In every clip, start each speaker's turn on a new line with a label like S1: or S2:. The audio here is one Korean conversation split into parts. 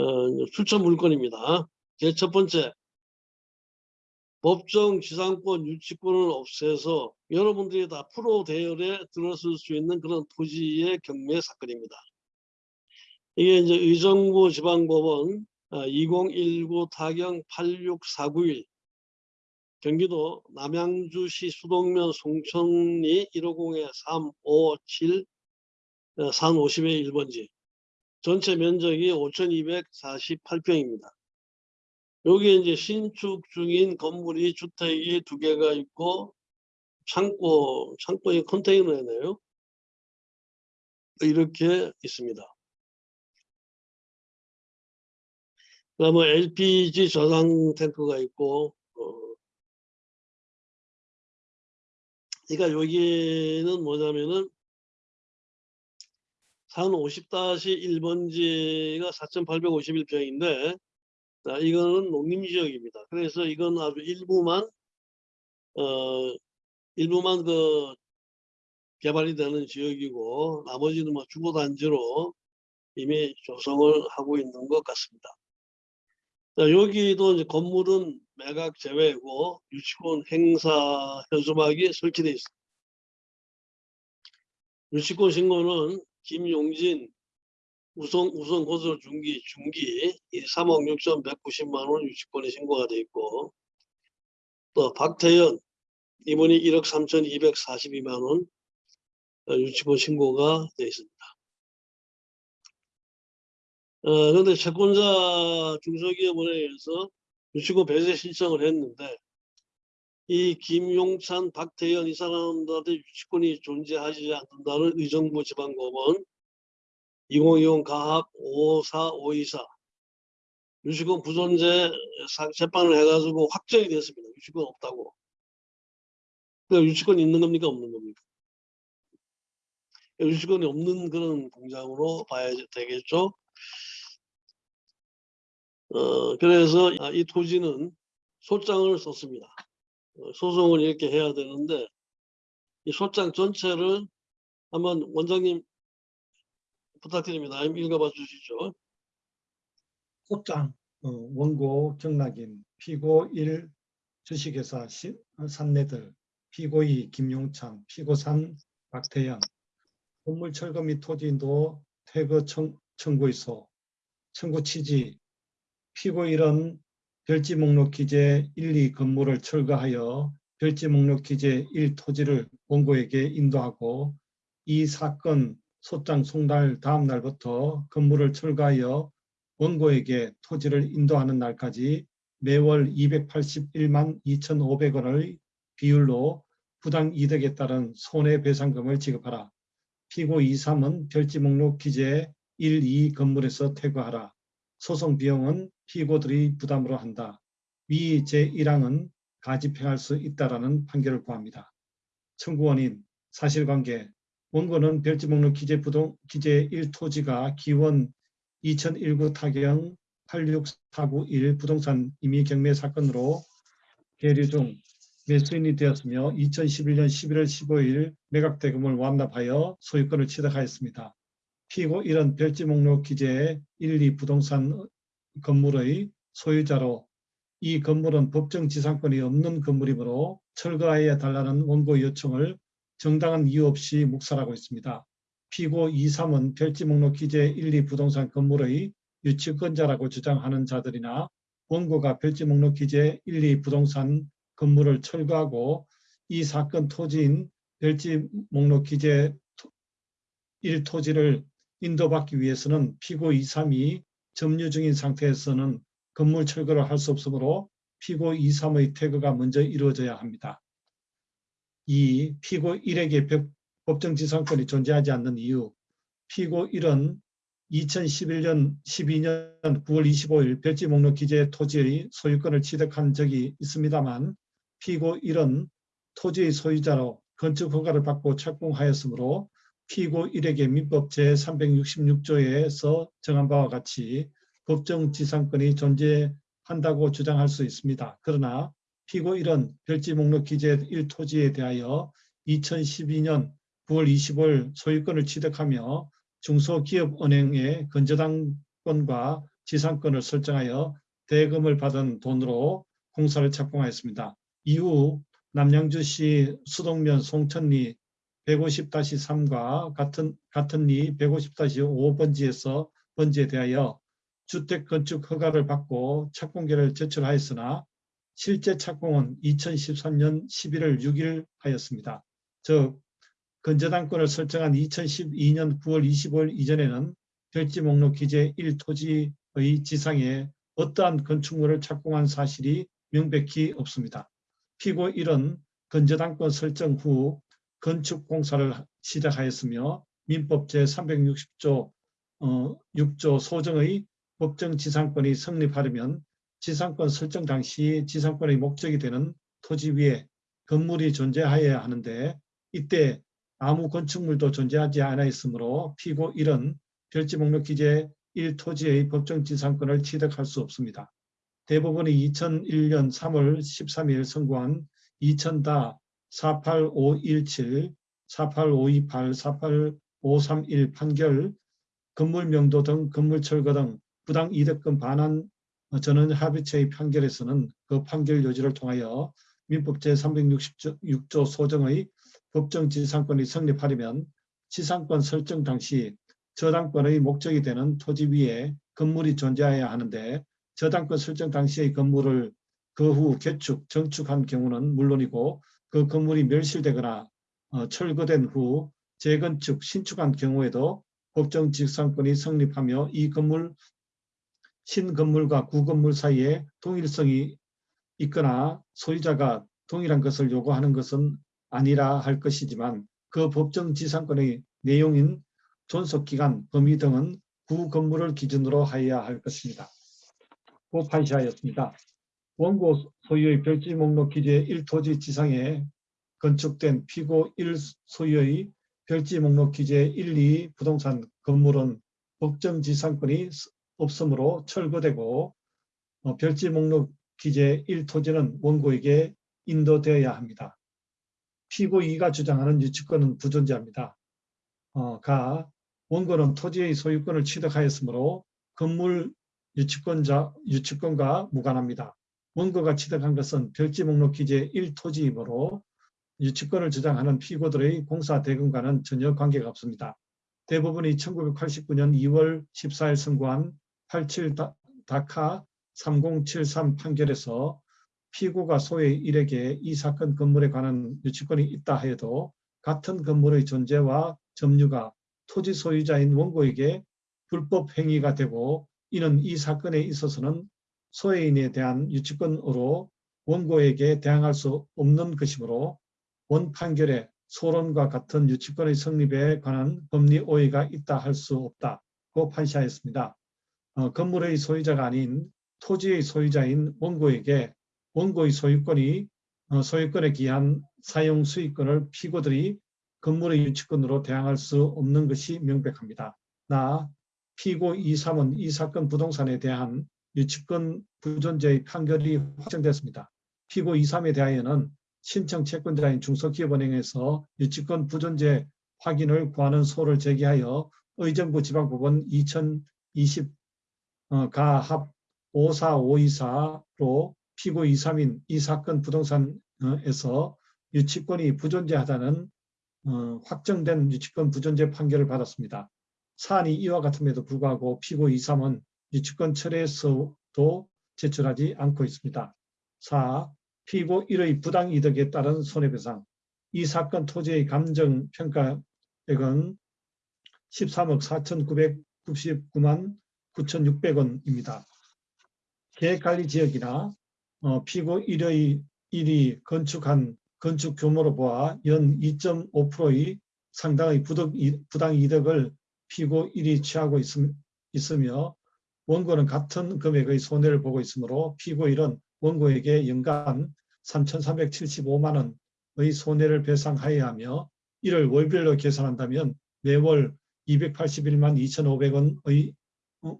S1: 어, 추천 물건입니다. 제 첫 번째, 법정 지상권 유치권을 없애서 여러분들이 다 프로 대열에 들어설 수 있는 그런 토지의 경매 사건입니다. 이게 이제 의정부 지방법원 2019 타경 86491 경기도 남양주시 수동면 송천리 150에 357산 50의 1번지 전체 면적이 5248평입니다. 여기 이제 신축 중인 건물이 주택이 두 개가 있고 창고, 창고에 컨테이너네요. 이렇게 있습니다. 그다음에 LPG 저장 탱크가 있고, 어, 그러니까 여기는 뭐냐면은 산 50-1번지가 4,851평인데 자, 이거는 농림지역입니다. 그래서 이건 아주 일부만 어 일부만 그 개발이 되는 지역이고 나머지는 뭐 주거 단지로 이미 조성을 하고 있는 것 같습니다. 자, 여기도 이제 건물은 매각 제외고 유치권 행사 현수막이 설치되어 있습니다. 유치권 신고는 김용진 우선 우선 고소 중기 중기 3억 6,190만 원 유치권이 신고가 돼 있고 또 박태현 이분이 1억 3,242만 원 어, 유치권 신고가 돼 있습니다. 어, 그런데 채권자 중소기업원에 의해서 유치권 배제 신청을 했는데 이 김용찬, 박태현 이 사람들한테 유치권이 존재하지 않는다는 의정부 지방법원 2020 가합 54524 유치권 부존재 재판을 해가지고 확정이 됐습니다. 유치권 없다고. 그 유치권 있는 겁니까 없는 겁니까? 유치권이 없는 그런 공장으로 봐야 되겠죠. 어, 그래서 이 토지는 소장을 썼습니다. 어, 소송을 이렇게 해야 되는데 이 소장 전체를 한번 원장님 부탁드립니다. 읽어봐 주시죠.
S2: 소장 어, 원고 경락인 피고 1 주식회사 시, 어, 산내들 피고 2 김용찬 피고 3 박태현 건물 철거 및 토지인도 퇴거 청, 청구의소 청구 취지 피고 1은 별지 목록 기재 1, 2 건물을 철거하여 별지 목록 기재 1 토지를 원고에게 인도하고 이 사건 소장 송달 다음 날부터 건물을 철거하여 원고에게 토지를 인도하는 날까지 매월 281만 2,500원의 비율로 부당 이득에 따른 손해배상금을 지급하라. 피고 2, 3은 별지 목록 기재 1, 2 건물에서 퇴거하라. 소송 비용은 피고들이 부담으로 한다. 위 제1항은 가집행할 수 있다라는 판결을 구합니다. 청구원인 사실관계 원고는 별지 목록 기재 부동 기재 1토지가 기원 2019 타경 86491 부동산 임의 경매 사건으로 계류 중 매수인이 되었으며 2011년 11월 15일 매각대금을 완납하여 소유권을 취득하였습니다. 피고 1은 별지 목록 기재 1, 2 부동산 건물의 소유자로 이 건물은 법정 지상권이 없는 건물이므로 철거하여 달라는 원고 요청을 정당한 이유 없이 묵살하고 있습니다. 피고 2, 3은 별지 목록 기재 1, 2 부동산 건물의 유치권자라고 주장하는 자들이나 원고가 별지 목록 기재 1, 2 부동산 건물을 철거하고 이 사건 토지인 별지 목록 기재 1 토지를 인도받기 위해서는 피고 2, 3이 점유 중인 상태에서는 건물 철거를 할 수 없으므로 피고 2, 3의 퇴거가 먼저 이루어져야 합니다. 이 피고 1에게 법정지상권이 존재하지 않는 이유 피고 1은 2011년 12년 9월 25일 별지 목록 기재 토지의 소유권을 취득한 적이 있습니다만 피고 1은 토지의 소유자로 건축 허가를 받고 착공하였으므로 피고 1에게 민법 제366조에서 정한 바와 같이 법정 지상권이 존재한다고 주장할 수 있습니다. 그러나 피고 1은 별지 목록 기재 1토지에 대하여 2012년 9월 25일 소유권을 취득하며 중소기업은행의 건저당권과 지상권을 설정하여 대금을 받은 돈으로 공사를 착공하였습니다. 이후 남양주시 수동면 송천리 150-3과 같은 같은 리 150-5번지에서 번지에 대하여 주택 건축 허가를 받고 착공계를 제출하였으나 실제 착공은 2013년 11월 6일 하였습니다. 즉 건재당권을 설정한 2012년 9월 25일 이전에는 별지 목록 기재 1토지의 지상에 어떠한 건축물을 착공한 사실이 명백히 없습니다. 피고 1은 건재당권 설정 후 건축 공사를 시작하였으며 민법 제360조 어, 6조 소정의 법정 지상권이 성립하려면 지상권 설정 당시 지상권의 목적이 되는 토지 위에 건물이 존재하여야 하는데 이때 아무 건축물도 존재하지 않아 있으므로 피고 1은 별지 목록 기재 1토지의 법정 지상권을 취득할 수 없습니다. 대법원이 2001년 3월 13일 선고한 2000다 48517, 48528, 48531 판결 건물 명도 등 건물 철거 등 부당 이득금 반환 전원 합의체의 판결에서는 그 판결 요지를 통하여 민법 제366조 소정의 법정 지상권이 성립하려면 지상권 설정 당시 저당권의 목적이 되는 토지 위에 건물이 존재해야 하는데 저당권 설정 당시의 건물을 그 후 개축, 정축한 경우는 물론이고 그 건물이 멸실되거나 어, 철거된 후 재건축, 신축한 경우에도 법정 지상권이 성립하며 이 건물 신건물과 구건물 사이에 동일성이 있거나 소유자가 동일한 것을 요구하는 것은 아니라 할 것이지만 그 법정 지상권의 내용인 존속기간, 범위 등은 구건물을 기준으로 하여야 할 것입니다. 고 판시하였습니다. 원고 소유의 별지 목록 기재 1토지 지상에 건축된 피고 1 소유의 별지 목록 기재 1, 2 부동산 건물은 법정 지상권이 없으므로 철거되고 어, 별지 목록 기재 1토지는 원고에게 인도되어야 합니다. 피고 2가 주장하는 유치권은 부존재합니다. 어, 가 원고는 토지의 소유권을 취득하였으므로 건물 유치권자, 유치권과 무관합니다. 원고가 취득한 것은 별지 목록 기재 1토지이므로 유치권을 주장하는 피고들의 공사 대금과는 전혀 관계가 없습니다. 대부분이 1989년 2월 14일 선고한 87 다카 3073 판결에서 피고가 소의 일에게 이 사건 건물에 관한 유치권이 있다 해도 같은 건물의 존재와 점유가 토지 소유자인 원고에게 불법 행위가 되고 이는 이 사건에 있어서는 소외인에 대한 유치권으로 원고에게 대항할 수 없는 것이므로 원 판결에 소론과 같은 유치권의 성립에 관한 법리 오해가 있다 할 수 없다고 판시하였습니다. 어, 건물의 소유자가 아닌 토지의 소유자인 원고에게 원고의 소유권이 어, 소유권에 기한 사용 수익권을 피고들이 건물의 유치권으로 대항할 수 없는 것이 명백합니다. 나 피고 2, 3은 이 사건 부동산에 대한 유치권 부존재의 판결이 확정됐습니다. 피고 2, 3에 대하여는 신청 채권자인 중소기업은행에서 유치권 부존재 확인을 구하는 소를 제기하여 의정부 지방법원 2020 어, 가합 54524로 피고 2, 3인 이 사건 부동산에서 유치권이 부존재하다는 어, 확정된 유치권 부존재 판결을 받았습니다. 사안이 이와 같음에도 불구하고 피고 2, 3은 유치권 철회에서도 제출하지 않고 있습니다. 4. 피고 1의 부당이득에 따른 손해배상 이 사건 토지의 감정평가액은 13억 4,999만 9,600원입니다. 계획관리지역이나 어, 피고 1의 1이 건축한 건축 규모로 보아 연 2.5%의 상당의 부당이득을 피고 1이 취하고 있음, 있으며 원고는 같은 금액의 손해를 보고 있으므로 피고 1은 원고에게 연간 3,375만 원의 손해를 배상하여야 하며 이를 월별로 계산한다면 매월 281만 2,500원의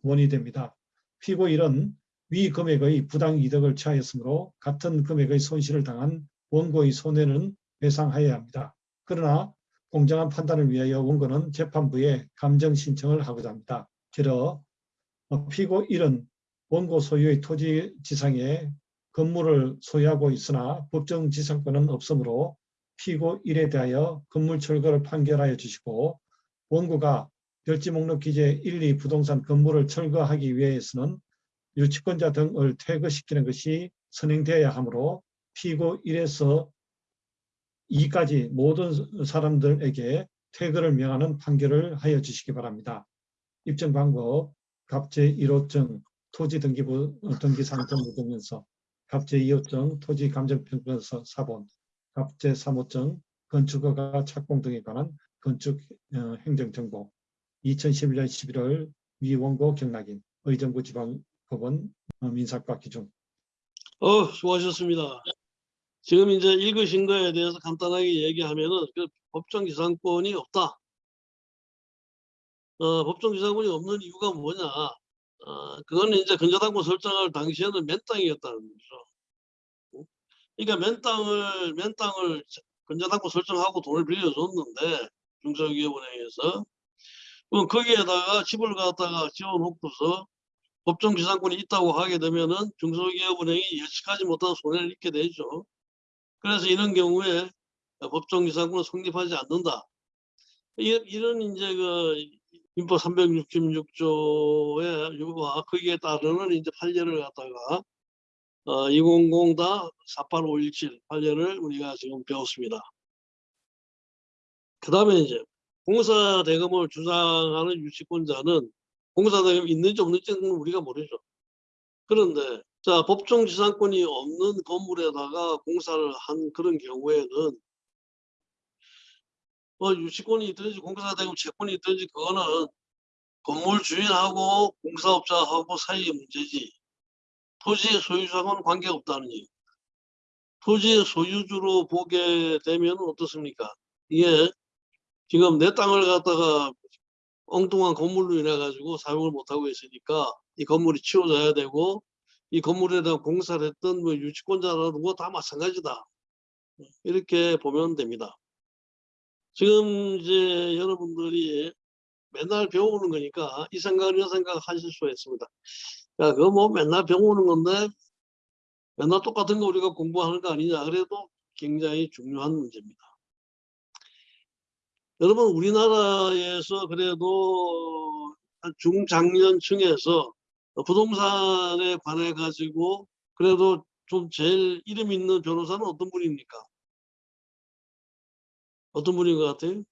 S2: 원이 됩니다. 피고 1은 위 금액의 부당 이득을 취하였으므로 같은 금액의 손실을 당한 원고의 손해는 배상하여야 합니다. 그러나 공정한 판단을 위하여 원고는 재판부에 감정 신청을 하고자 합니다. 길어 어, 피고 1은 원고 소유의 토지 지상에 건물을 소유하고 있으나 법정 지상권은 없으므로 피고 1에 대하여 건물 철거를 판결하여 주시고 원고가 별지 목록 기재 1, 2 부동산 건물을 철거하기 위해서는 유치권자 등을 퇴거시키는 것이 선행되어야 하므로 피고 1에서 2까지 모든 사람들에게 퇴거를 명하는 판결을 하여 주시기 바랍니다. 입증 방법 갑제 1호증 토지 등기부 어, 등기상 등록증명서 갑제 2호증 토지 감정평가서 사본 갑제 3호증 건축허가 착공 등에 관한 건축 어, 행정정보 2011년 11월 위원고 경락인 의정부 지방법원 어, 민사과 기준
S1: 어, 수고하셨습니다. 지금 이제 읽으신 거에 대해서 간단하게 얘기하면은 그 법정 기상권이 없다. 어, 법정 기상권이 없는 이유가 뭐냐? 어, 그거는 이제 근저당권 설정할 당시에는 맨 땅이었다는 거죠. 어? 그러니까 맨 땅을 맨 땅을 근저당권 설정하고 돈을 빌려줬는데 중소기업은행에서 그럼 거기에다가 집을 갖다가 지어놓고서 법정 기상권이 있다고 하게 되면은 중소기업은행이 예측하지 못한 손해를 입게 되죠. 그래서 이런 경우에 법정 기상권은 성립하지 않는다. 이- 이런 이제 그 민법 366조의 유와 거기에 따르는 이제 판례를 갖다가 어, 200-48517 판례를 우리가 지금 배웠습니다. 그 다음에 이제 공사 대금을 주장하는 유치권자는 공사 대금 있는지 없는지는 우리가 모르죠. 그런데 자 법정 지상권이 없는 건물에다가 공사를 한 그런 경우에는 뭐 유치권이 있든지 공사 대금 채권이 있든지 그거는 건물 주인하고 공사업자하고 사이의 문제지 토지의 소유자하고는 관계가 없다는 얘기. 토지의 소유주로 보게 되면 어떻습니까? 이게 지금 내 땅을 갖다가 엉뚱한 건물로 인해 가지고 사용을 못 하고 있으니까 이 건물이 치워져야 되고 이 건물에 대한 공사를 했던 뭐 유치권자라도 다 마찬가지다. 이렇게 보면 됩니다. 지금 이제 여러분들이 맨날 배우는 거니까 이 생각을 이 생각 하실 수가 있습니다. 야, 그거 뭐 맨날 배우는 건데 맨날 똑같은 거 우리가 공부하는 거 아니냐. 그래도 굉장히 중요한 문제입니다. 여러분 우리나라에서 그래도 한 중장년층에서 부동산에 관해 가지고 그래도 좀 제일 이름 있는 변호사는 어떤 분입니까? 어떤 분인 것 같아요?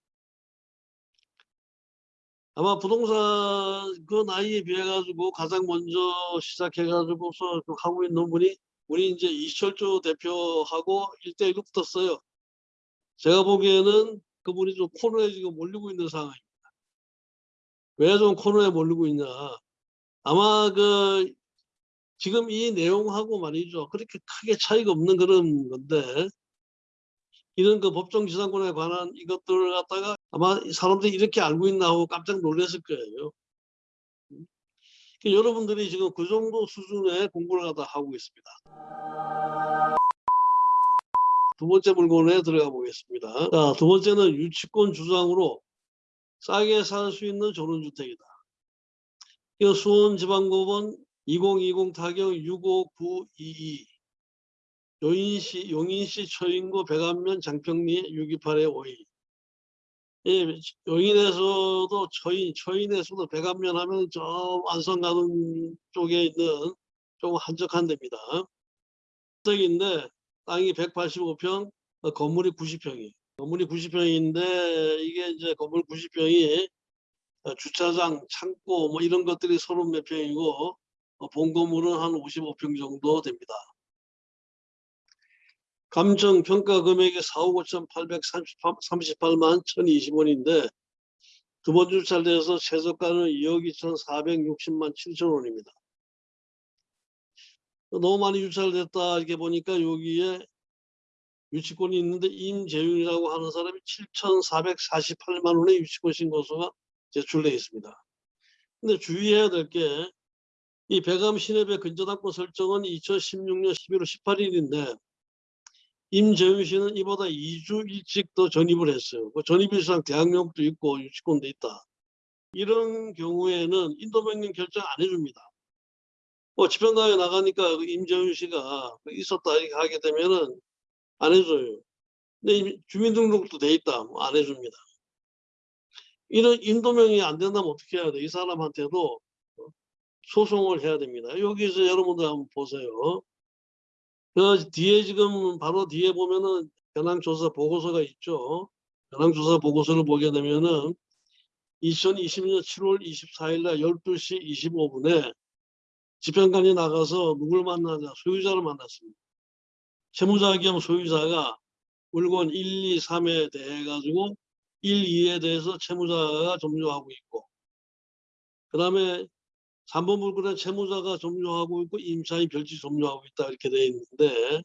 S1: 아마 부동산 그 나이에 비해 가지고 가장 먼저 시작해 가지고서 그 하고 있는 분이 우리 이제 이철주 대표하고 1대1로 붙었어요. 제가 보기에는 그분이 좀 코너에 지금 몰리고 있는 상황입니다. 왜 좀 코너에 몰리고 있냐? 아마 그 지금 이 내용하고 말이죠. 그렇게 크게 차이가 없는 그런 건데 이런 그 법정 지상권에 관한 이것들을 갖다가 아마 사람들이 이렇게 알고 있나 하고 깜짝 놀랐을 거예요. 음. 여러분들이 지금 그 정도 수준의 공부를 갖다 하고 있습니다. 두 번째 물건에 들어가 보겠습니다. 자, 두 번째는 유치권 주장으로 싸게 살 수 있는 전원주택이다. 이 수원지방법원 2020 타경 65922 용인시, 용인시 처인구 백안면 장평리 628의 52 예, 용인에서도 처인, 처인에서도 백안면 하면 저 안성 가는 쪽에 있는 좀 한적한 데입니다. 적인데 땅이 185평, 어, 건물이 90평이에요. 건물이 90평인데 이게 이제 건물 90평이 어, 주차장, 창고 뭐 이런 것들이 서로 몇 평이고 어, 본 건물은 한 55평 정도 됩니다. 감정 평가 금액이 4억 5,838만 1,020원인데 두 번 주차돼서 최저가는 2억 2,460만 7천 원입니다. 너무 많이 유찰됐다 이렇게 보니까 여기에 유치권이 있는데 임재윤이라고 하는 사람이 7,448만 원의 유치권 신고서가 제출되어 있습니다. 근데 주의해야 될 게 이 배감 신협의 근저당권 설정은 2016년 11월 18일인데 임재윤 씨는 이보다 2주 일찍 더 전입을 했어요. 그 전입 일상 대학력도 있고 유치권도 있다. 이런 경우에는 인도명령 결정 안 해줍니다. 뭐 집행관에 나가니까 그 임재훈 씨가 그 있었다 이렇게 하게 되면은 안 해줘요. 근데 주민등록도 돼 있다 뭐 안 해줍니다. 이런 인도명이 안 된다면 어떻게 해야 돼? 이 사람한테도 소송을 해야 됩니다. 여기서 여러분들 한번 보세요. 그 뒤에 지금 바로 뒤에 보면은 현황조사 보고서가 있죠. 현황조사 보고서를 보게 되면은 2020년 7월 24일 날 12시 25분에 집행관이 나가서 누굴 만나냐 소유자를 만났습니다. 채무자 겸 소유자가 물건 1, 2, 3에 대해 가지고 1, 2에 대해서 채무자가 점유하고 있고 그 다음에 3번 물건에 채무자가 점유하고 있고 임차인 별지 점유하고 있다 이렇게 되어 있는데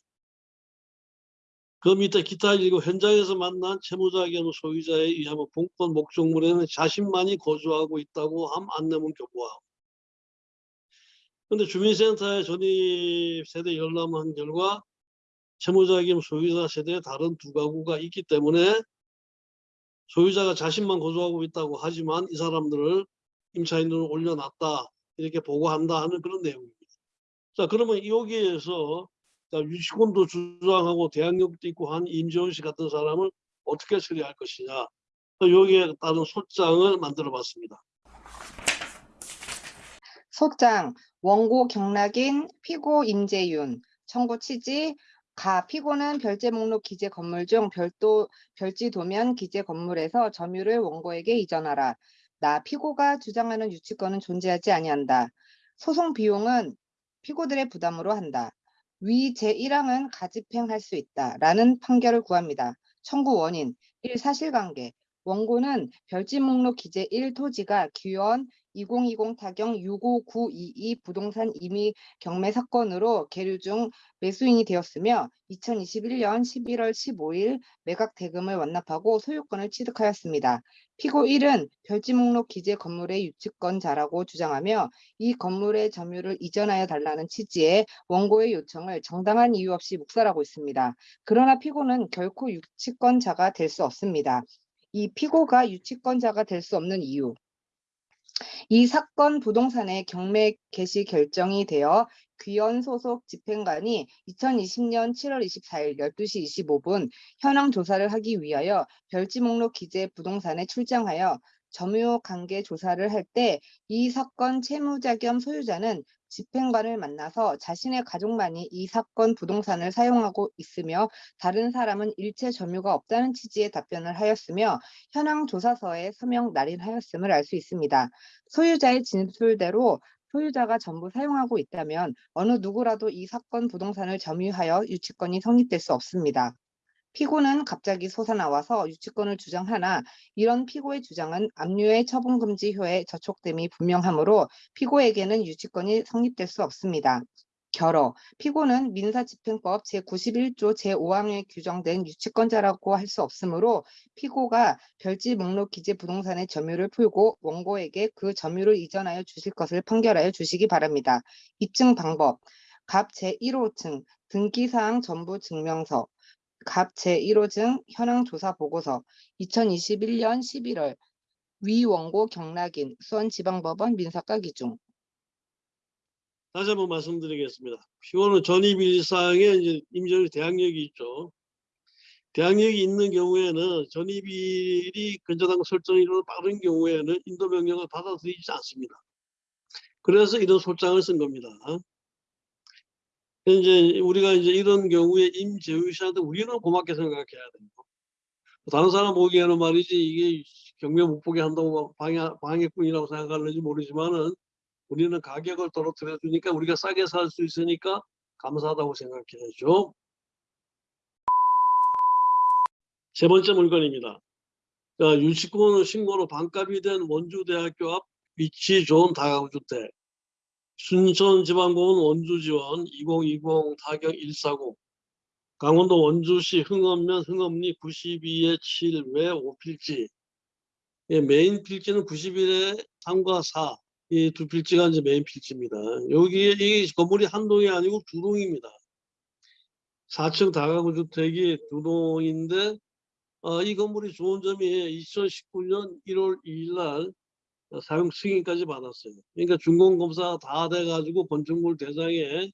S1: 그 밑에 기타 일고 현장에서 만난 채무자 겸 소유자에 의하면 본권 목적물에는 자신만이 거주하고 있다고 함 안내문 교부하고 근데 주민센터에 전입 세대 열람한 결과 채무자 겸 소유자 세대의 다른 두 가구가 있기 때문에 소유자가 자신만 거주하고 있다고 하지만 이 사람들을 임차인으로 올려놨다 이렇게 보고한다 하는 그런 내용입니다. 자 그러면 여기에서 자, 유치권도 주장하고 대항력도 있고 한 임재원 씨 같은 사람을 어떻게 처리할 것이냐 여기에 따른 소장을 만들어 봤습니다.
S3: 소장 원고 경락인 피고 임재윤 청구 취지 가 피고는 별제 목록 기재 건물 중 별도 별지 도면 기재 건물에서 점유를 원고에게 이전하라. 나 피고가 주장하는 유치권은 존재하지 아니한다. 소송 비용은 피고들의 부담으로 한다. 위 제1항은 가집행할 수 있다. 라는 판결을 구합니다. 청구 원인 1. 사실관계 원고는 별지 목록 기재 1 토지가 기원 2020 타경 65922 부동산 임의 경매 사건으로 계류 중 매수인이 되었으며 2021년 11월 15일 매각 대금을 완납하고 소유권을 취득하였습니다. 피고 1은 별지 목록 기재 건물의 유치권자라고 주장하며 이 건물의 점유를 이전하여 달라는 취지의 원고의 요청을 정당한 이유 없이 묵살하고 있습니다. 그러나 피고는 결코 유치권자가 될 수 없습니다. 이 피고가 유치권자가 될 수 없는 이유 이 사건 부동산의 경매 개시 결정이 되어 귀원 소속 집행관이 2020년 7월 24일 12시 25분 현황 조사를 하기 위하여 별지 목록 기재 부동산에 출장하여 점유 관계 조사를 할 때 이 사건 채무자 겸 소유자는 집행관을 만나서 자신의 가족만이 이 사건 부동산을 사용하고 있으며 다른 사람은 일체 점유가 없다는 취지의 답변을 하였으며 현황 조사서에 서명 날인하였음을 알 수 있습니다. 소유자의 진술대로 소유자가 전부 사용하고 있다면 어느 누구라도 이 사건 부동산을 점유하여 유치권이 성립될 수 없습니다. 피고는 갑자기 솟아나와서 유치권을 주장하나 이런 피고의 주장은 압류의 처분금지효에 저촉됨이 분명하므로 피고에게는 유치권이 성립될 수 없습니다. 결어 피고는 민사집행법 제91조 제5항에 규정된 유치권자라고 할 수 없으므로 피고가 별지 목록 기재 부동산의 점유를 풀고 원고에게 그 점유를 이전하여 주실 것을 판결하여 주시기 바랍니다. 입증 방법 갑 제1호층 등기사항 전부 증명서 갑 제1호증 현황 조사 보고서 2021년 11월 위 원고 경락인 수원지방법원 민사과 기중
S1: 다시 한번 말씀드리겠습니다. 피고는 전입일사항에 임전의 대항력이 있죠. 대항력이 있는 경우에는 전입일이 근저당 설정이 좀 빠른 경우에는 인도 명령을 받아들이지 않습니다. 그래서 이런 소장을 쓴 겁니다. 이제 우리가 이제 이런 경우에 임재우 씨한테 우리는 고맙게 생각해야 됩니다. 다른 사람 보기에는 말이지 이게 경매 못 보게 한다고 방해, 방해꾼이라고 생각하는지 모르지만은 우리는 가격을 떨어뜨려 주니까 우리가 싸게 살 수 있으니까 감사하다고 생각해야죠. 세 번째 물건입니다. 자, 유치권 신고로 반값이 된 원주대학교 앞 위치 좋은 다가구주택. 순천지방공원 원주지원 2020 타경 149 강원도 원주시 흥엄면 흥엄리 92에 7외 5필지 예, 메인 필지는 91에 3과 4 이 두 필지가 이제 메인 필지입니다. 여기에 이 건물이 한 동이 아니고 두 동입니다. 4층 다가구 주택이 두 동인데 어, 이 건물이 좋은 점이 2019년 1월 2일 날 사용 승인까지 받았어요. 그러니까 준공검사가 다 돼가지고 건축물 대장에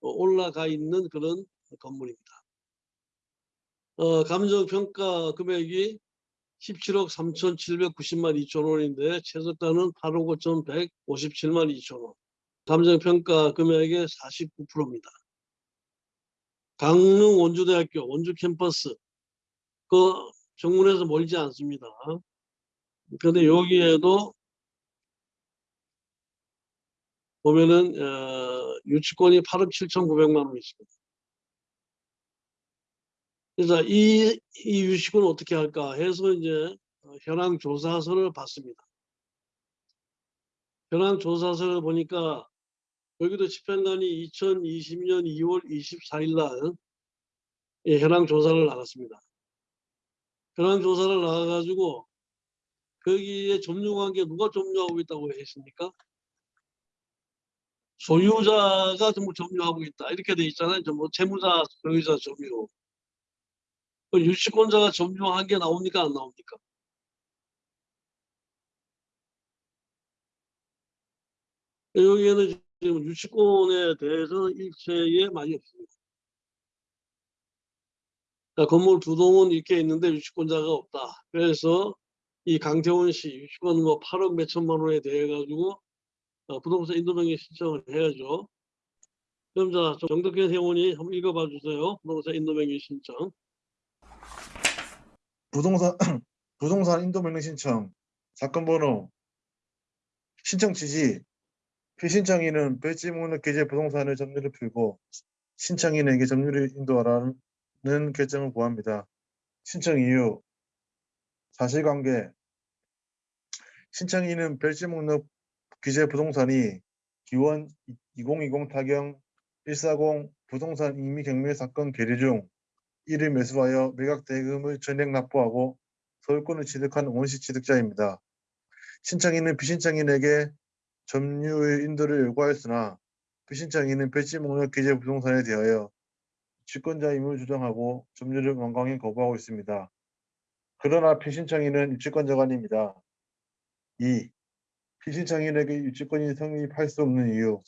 S1: 어, 올라가 있는 그런 건물입니다. 어, 감정평가 금액이 17억 3,790만 2천 원인데 최저가는 8억 5,157만 2천 원. 감정평가 금액의 49%입니다. 강릉 원주대학교 원주 캠퍼스 그 정문에서 멀지 않습니다. 그런데 여기에도 보면은 어, 유치권이 8억 7,900만 원 있습니다. 그래서 이, 이 유치권을 어떻게 할까 해서 이제 어, 현황 조사서를 봤습니다. 현황 조사서를 보니까 여기도 집행관이 2020년 2월 24일 날 예, 현황 조사를 나갔습니다. 현황 조사를 나가가지고 거기에 점유관계 누가 점유하고 있다고 했습니까? 소유자가 전부 점유하고 있다 이렇게 돼 있잖아요. 전부 채무자, 소유자 점유. 그 유치권자가 점유한 게 나옵니까 안 나옵니까? 여기에는 지금 유치권에 대해서는 일체의 말이 없습니다. 자, 건물 두 동은 이렇게 있는데 유치권자가 없다. 그래서 이 강태원 씨 유치권 뭐 8억 몇천만 원에 대해 가지고 어, 부동산 인도명의 신청을 해야죠. 그럼 자 정덕현 회원이 한번 읽어봐 주세요. 부동산 인도명의 신청.
S4: 부동산 부동산 인도 명령 신청 사건 번호 신청 취지 피신청인은 배지 목록 기재 부동산의 점유를 풀고 신청인에게 점유를 인도하라는 결정을 구합니다. 신청 이유 사실관계 신청인은 별지 목록 기재 부동산이 기원 2020 타경 140 부동산 임의 경매 사건 계류 중 이를 매수하여 매각 대금을 전액 납부하고 소유권을 취득한 원시 취득자입니다. 신청인은 비신청인에게 점유의 인도를 요구하였으나 비신청인은 배지 목록 기재 부동산에 대하여 주권자임을 주장하고 점유를 완강히 거부하고 있습니다. 그러나 피신청인은 아닙니다. 2. 피신청인에게 유치권이 성립할 수 없는 이유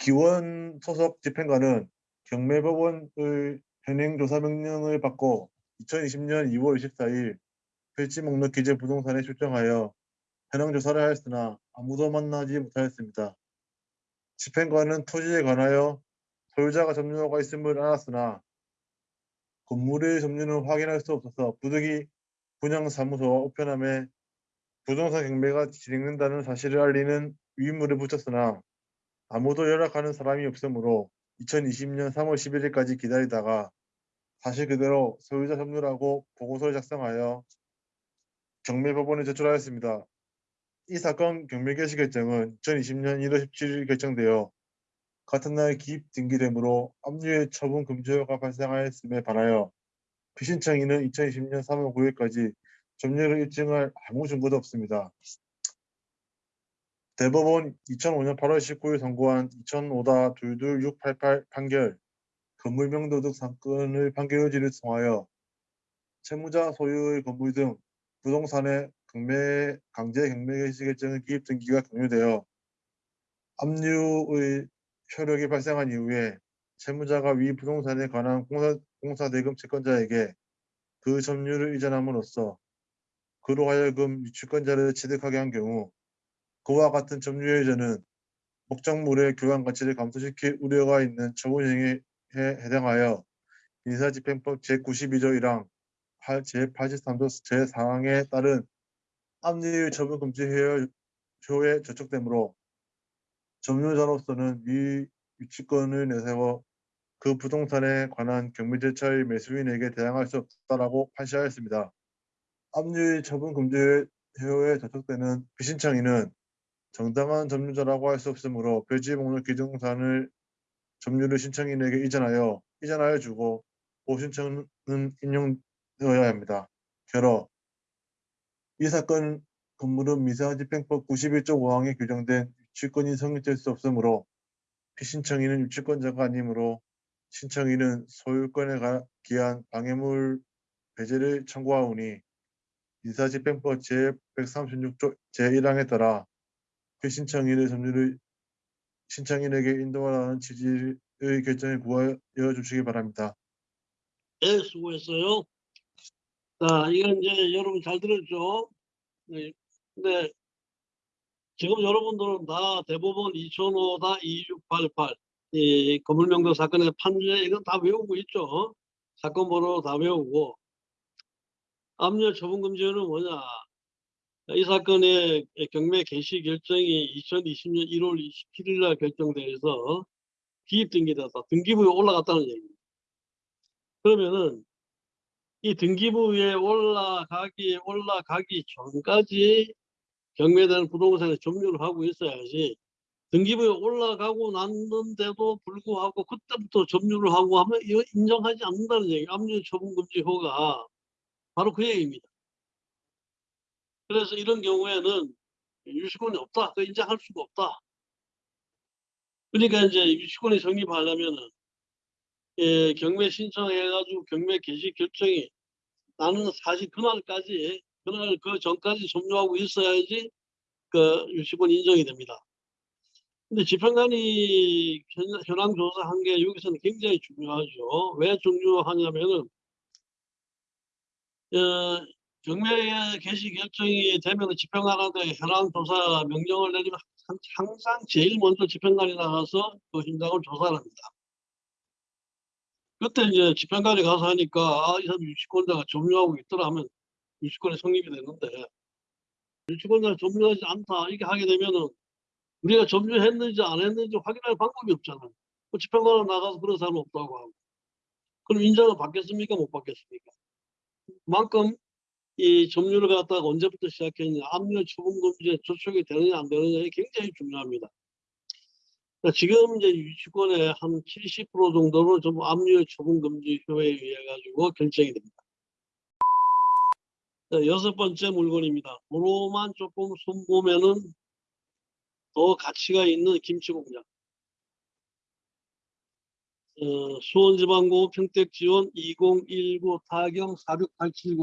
S4: 기원 소속 집행관은 경매법원의 현행조사 명령을 받고 2020년 2월 24일 필지 목록 기재 부동산에 출정하여 현황 조사를 하였으나 아무도 만나지 못하였습니다. 집행관은 토지에 관하여 소유자가 점유하고 있음을 알았으나 건물의 점유는 확인할 수 없어서 부득이 분양사무소와 우편함에 부동산 경매가 진행된다는 사실을 알리는 위임물을 붙였으나 아무도 연락하는 사람이 없으므로 2020년 3월 11일까지 기다리다가 사실 그대로 소유자 점유라고 보고서를 작성하여 경매법원에 제출하였습니다. 이 사건 경매 개시 결정은 2020년 1월 17일 결정되어 같은 날 기입 등기되므로 압류의 처분 금지효가 발생하였음에 반하여 피신청인은 2020년 3월 9일까지 점유를 입증할 아무 증거도 없습니다. 대법원 2005년 8월 19일 선고한 2005-22688 판결 건물명도득 사건의 판결 의지를 통하여 채무자 소유의 건물 등 부동산의 경매, 강제 경매 개시 결정의 기입 등기가 공유되어 압류의 효력이 발생한 이후에 채무자가 위 부동산에 관한 공사, 공사대금 채권자에게 그 점유를 이전함으로써 그로 하여금 유치권자를 취득하게 한 경우 그와 같은 이전은 목적물의 교환 가치를 감소시킬 우려가 있는 처분 행위에 해당하여 민사집행법 제92조 1항 제83조 제4항에 따른 압류의 처분 금지 효에 저촉되므로 점유자로서는 위 유치권을 내세워 그 부동산에 관한 경매 절차의 매수인에게 대항할 수 없다라고 판시하였습니다. 압류의 처분 금지 효에 저촉되는 비신청인은 정당한 점유자라고 할 수 없으므로 표지 목록 기둥산을 점유를 신청인에게 이전하여 이전하여 주고 보신청은 인용되어야 합니다. 결어 이 사건 건물은 미세화집행법 91조 5항에 규정된 유치권이 성립될 수 없으므로 피신청인은 유치권자가 아니므로 신청인은 소유권에 기한 방해물 배제를 청구하오니 인사집행법 제136조 제1항에 따라 그 신청인의 점유를 신청인에게 인도하라는 취지의 결정에 구하여 주시기 바랍니다.
S1: 네, 수고했어요. 자, 이건 이제 여러분 잘 들었죠? 네, 근데 지금 여러분들은 다 대법원 2005다 2688, 이 건물명도 사건의 판례 이건 다 외우고 있죠? 사건 번호 다 외우고 압류 처분 금지는 뭐냐? 이 사건의 경매 개시 결정이 2020년 1월 27일 날 결정돼서 기입 등기됐다. 등기부에 올라갔다는 얘기입니다. 그러면은 이 등기부에 올라가기 올라가기 전까지 경매되는 부동산에 점유를 하고 있어야지 등기부에 올라가고 났는데도 불구하고 그때부터 점유를 하고 하면 이거 인정하지 않는다는 얘기 압류 처분 금지 호가 바로 그 얘기입니다. 그래서 이런 경우에는 유치권이 없다. 그 인정할 수가 없다. 그러니까 이제 유치권이 성립하려면은 예, 경매 신청해가지고 경매 개시 결정이 나는 사실 그날까지 그날 그 전까지 점유하고 있어야지 그 유치권 인정이 됩니다. 근데 집행관이 현- 현황 조사한 게 여기서는 굉장히 중요하죠. 왜 중요하냐면은 어, 경매 개시 결정이 되면 집행관한테 현황 조사 명령을 내리면 항- 항상 제일 먼저 집행관이 나가서 그 현장을 조사를 합니다. 그때 이제 집행관이 가서 하니까 아, 이 사람 유치권자가 점유하고 있더라 하면 유치권이 성립이 되는데 유치권자가 점유하지 않다 이렇게 하게 되면은 우리가 점유했는지 안 했는지 확인할 방법이 없잖아요. 그 집행관은 나가서 그런 사람 없다고 하고 그럼 인정을 받겠습니까 못 받겠습니까? 그만큼 이 점유를 갖다가 언제부터 시작했냐 압류 처분 금지에 저촉이 되느냐 안 되느냐가 굉장히 중요합니다. 그러니까 지금 이제 유치권의 한 70% 정도는 좀 압류 처분 금지 효에 의해 가지고 결정이 됩니다. 자, 여섯 번째 물건입니다. 도로만 조금 손보면은 더 가치가 있는 김치 공장. 어, 수원지방고 평택지원 2019 타경 46870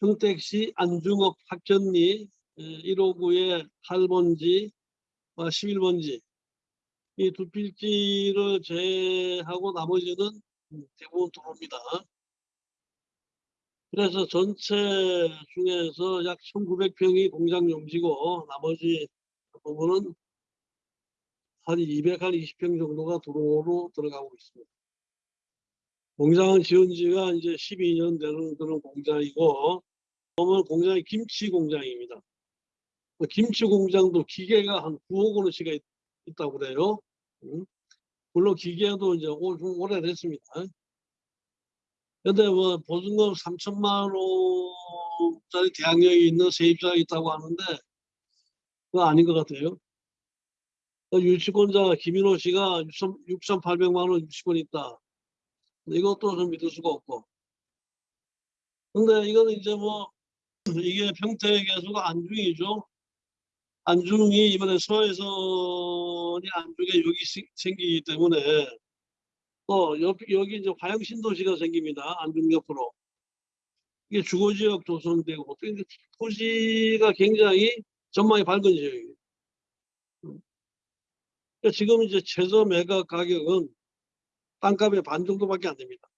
S1: 평택시 안중업 학전리 159의 8번지 11번지 이 두 필지를 제하고 나머지는 대부분 도로입니다. 그래서 전체 중에서 약 1900평이 공장 용지고 나머지 부분은 한 220평 정도가 도로로 들어가고 있습니다. 공장은 지은 지가 이제 12년 되는 그런 공장이고 보면 공장이 김치 공장입니다. 그 김치 공장도 기계가 한 9억 원어치가 있, 있다고 그래요. 음. 물론 기계도 이제 오래됐습니다. 근데 뭐 보증금 3천만 원짜리 대항력이 있는 세입자가 있다고 하는데 그거 아닌 것 같아요. 그 유치권자 김인호 씨가 6,800만 원 유치권 있다. 이것도 좀 믿을 수가 없고. 근데 이거는 이제 뭐 이게 평택에서가 안중이죠. 안중이 이번에 서해선이 안중에 여기 시- 생기기 때문에 또 여기, 여기 이제 화양 신도시가 생깁니다. 안중 옆으로. 이게 주거지역 조성되고 또 이제 토지가 굉장히 전망이 밝은 지역이에요. 음. 그러니까 지금 이제 최저 매각 가격은 땅값의 반 정도밖에 안 됩니다.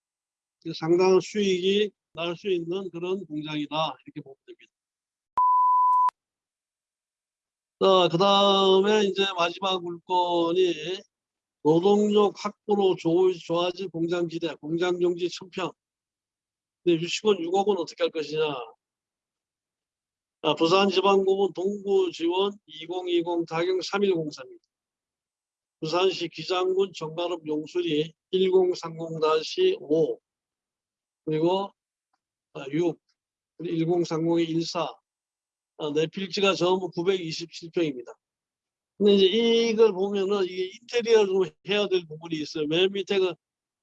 S1: 상당한 수익이 날 수 있는 그런 공장이다 이렇게 보면 됩니다. 자, 그 다음에 이제 마지막 물건이 노동력 확보로 조- 좋아질 공장 지대, 공장 용지 1000평. 근데 유치권 6억은 어떻게 할 것이냐. 아, 부산지방법원 동부 지원 2020 타경 3103입니다. 부산시 기장군 정가읍 용수리 1030-5 그리고 아, 6 1030의 14 아, 내 필지가 전부 927평입니다. 근데 이제 이걸 보면은 이게 인테리어로 해야 될 부분이 있어요. 맨 밑에 그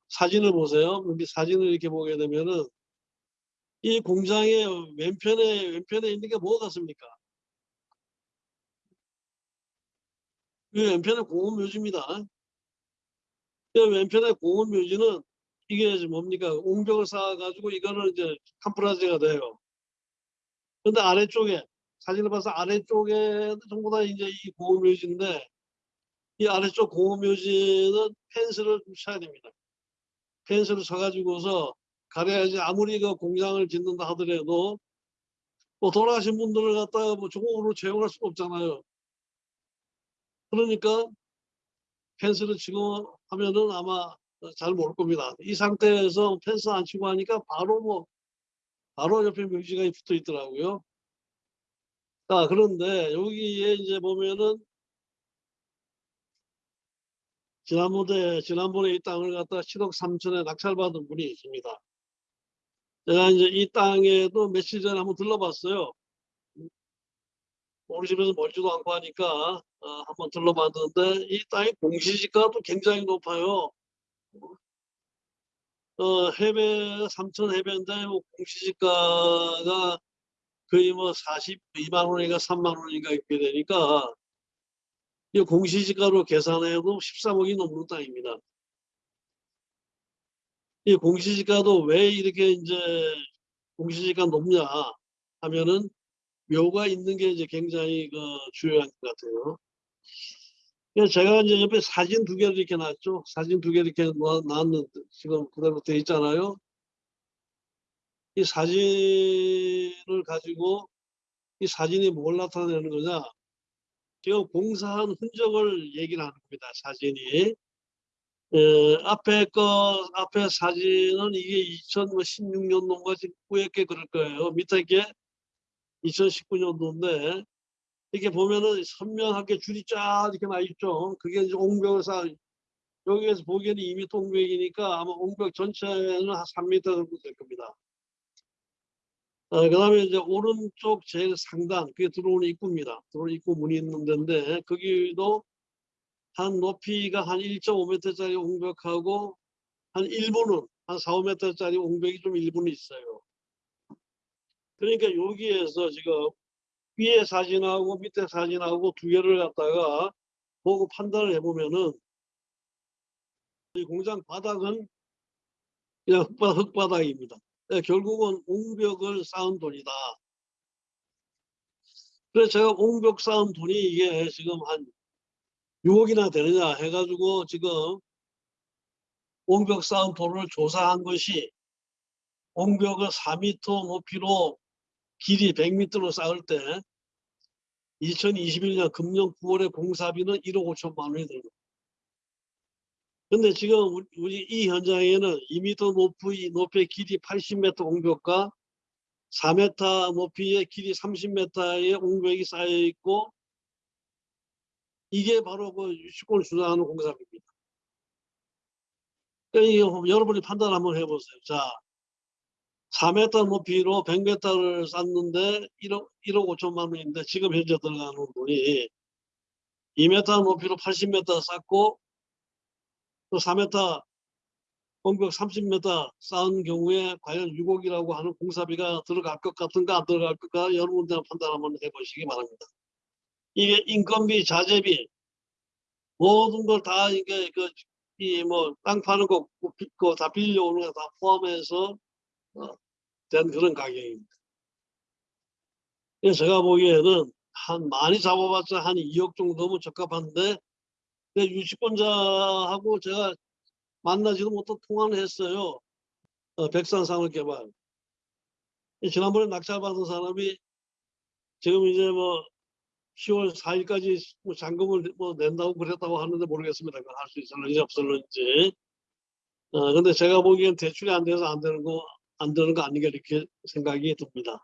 S1: 사진을 보세요. 여기 사진을 이렇게 보게 되면은 이 공장의 왼편에 왼편에 있는 게 뭐가 같습니까? 왼편에 공원 묘지입니다. 이 왼편에 공원 묘지는 이게 뭡니까? 옹벽을 쌓아가지고 이거는 이제 캄프라지가 돼요. 근데 아래쪽에 사진을 봐서 아래쪽에 전부 다 이제 이 공업묘지인데 이 아래쪽 공업묘지는 펜스를 좀 쳐야 됩니다. 펜스를 쳐가지고서 가려야지 아무리 그 공장을 짓는다 하더라도 뭐 돌아가신 분들을 갖다가 뭐 조공으로 채용할 수가 없잖아요. 그러니까 펜스를 치고 하면은 아마 잘 모를 겁니다. 이 상태에서 펜스 안 치고 하니까 바로 뭐 바로 옆에 묘지가 붙어 있더라고요. 자, 그런데 여기에 이제 보면은 지난번에, 지난번에 이 땅을 갖다가 7억 3천에 낙찰받은 분이 있습니다. 제가 이제 이 땅에도 며칠 전에 한번 들러봤어요. 우리 집에서 멀지도 않고 하니까 어, 한번 들러봤는데 이 땅의 공시지가도 굉장히 높아요. 어, 해배 3천 해배인데 뭐 공시지가가 거의 뭐 42만 원인가 3만 원인가 이렇게 되니까 이 공시지가로 계산해도 13억이 넘는 땅입니다. 이 공시지가도 왜 이렇게 이제 공시지가 높냐 하면은 묘가 있는 게 이제 굉장히 그 중요한 것 같아요. 제가 이제 옆에 사진 두 개를 이렇게 놨죠. 사진 두개 이렇게 놔- 놨는데 지금 그대로 돼 있잖아요. 이 사진을 가지고 이 사진이 뭘 나타내는 거냐? 지금 공사한 흔적을 얘기를 하는 겁니다. 사진이. 에, 앞에 거 앞에 사진은 이게 2016년 도인가 꾸였게 그럴 거예요. 밑에 게 2019년도인데 이렇게 보면은 선명하게 줄이 쫙 이렇게 나 있죠. 그게 이제 옹벽사 여기에서 보기에는 2m 옹벽이니까 아마 옹벽 전체는 한 3m 정도 될 겁니다. 어, 그 다음에 이제 오른쪽 제일 상단, 그게 들어오는 입구입니다. 들어오는 입구 문이 있는 데인데, 거기도 한 높이가 한 1.5m짜리 옹벽하고, 한 일부는, 한 4, 5m짜리 옹벽이 좀 일부는 있어요. 그러니까 여기에서 지금 위에 사진하고 밑에 사진하고 두 개를 갖다가 보고 판단을 해보면은, 이 공장 바닥은 그냥 흙바닥, 흙바닥입니다. 네, 결국은 옹벽을 쌓은 돈이다. 그래서 제가 옹벽 쌓은 돈이 이게 지금 한 6억이나 되느냐 해가지고 지금 옹벽 쌓은 돈을 조사한 것이 옹벽을 4m 높이로 길이 100m로 쌓을 때 2021년 금년 9월에 공사비는 1억 5천만 원이 들고 근데 지금 우리- 이 현장에는 2m 높이, 높이의 길이 80m 옹벽과 4m 높이의 길이 30m의 옹벽이 쌓여 있고 이게 바로 그 유치권을 주장하는 공사비입니다. 그러니까 여러분이 판단 한번 해보세요. 자, 4m 높이로 100m를 쌓는데 1억, 1억 5천만 원인데 지금 현재 들어가는 돈이 2m 높이로 80m 쌓고 또 4m 공벽 30m 쌓은 경우에 과연 6억이라고 하는 공사비가 들어갈 것 같은가 안 들어갈 것가 여러분들 판단 한번 해보시기 바랍니다. 이게 인건비, 자재비 모든 걸 다 이게 그 이 뭐 땅 파는 거, 그다 빌려오는 거 다 포함해서 어, 된 그런 가격입니다. 제가 보기에는 한 많이 잡아봤자 한 2억 정도면 적합한데 내 유치권자하고 제가 만나지도 못한 통화를 했어요. 어, 백산산업개발. 이 지난번에 낙찰받은 사람이 지금 이제 뭐 10월 4일까지 뭐 잔금을 뭐 낸다고 그랬다고 하는데 모르겠습니다. 할 수 있을는지 없을는지. 어, 근데 제가 보기엔 대출이 안 돼서 안 되는 거, 안 되는 거 아닌가 이렇게 생각이 듭니다.